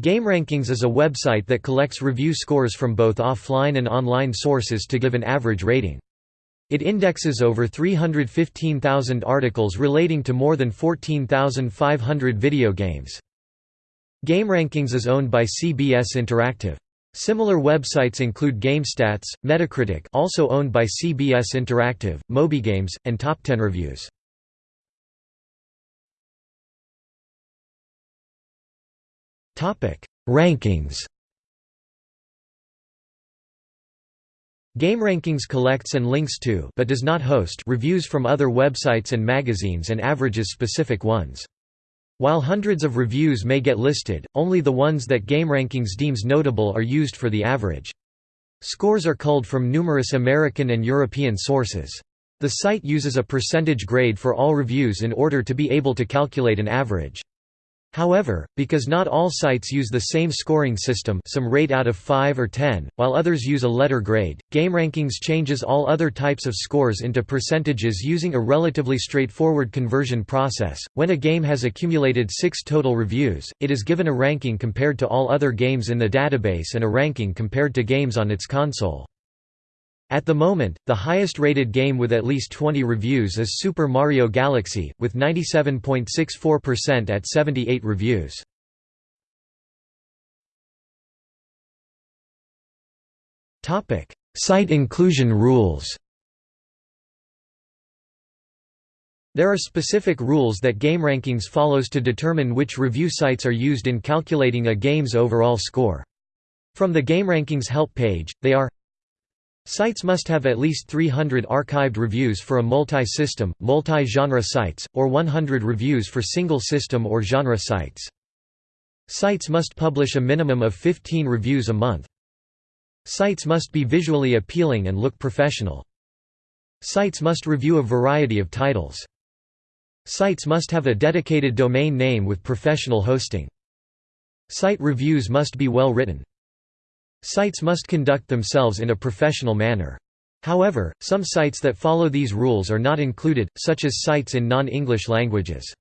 GameRankings is a website that collects review scores from both offline and online sources to give an average rating. It indexes over 315,000 articles relating to more than 14,500 video games. GameRankings is owned by CBS Interactive. Similar websites include GameStats, Metacritic also owned by CBS Interactive, MobyGames, and Top 10 Reviews. Rankings GameRankings collects and links to but does not host reviews from other websites and magazines and averages specific ones. While hundreds of reviews may get listed, only the ones that GameRankings deems notable are used for the average. Scores are culled from numerous American and European sources. The site uses a percentage grade for all reviews in order to be able to calculate an average. However, because not all sites use the same scoring system some rate out of 5 or 10, while others use a letter grade, GameRankings changes all other types of scores into percentages using a relatively straightforward conversion process. When a game has accumulated 6 total reviews, it is given a ranking compared to all other games in the database and a ranking compared to games on its console. At the moment, the highest-rated game with at least 20 reviews is Super Mario Galaxy, with 97.64% at 78 reviews. Site inclusion rules There are specific rules that GameRankings follows to determine which review sites are used in calculating a game's overall score. From the GameRankings help page, they are Sites must have at least 300 archived reviews for a multi-system, multi-genre sites, or 100 reviews for single-system or genre sites. Sites must publish a minimum of 15 reviews a month. Sites must be visually appealing and look professional. Sites must review a variety of titles. Sites must have a dedicated domain name with professional hosting. Site reviews must be well written. Sites must conduct themselves in a professional manner. However, some sites that follow these rules are not included, such as sites in non-English languages.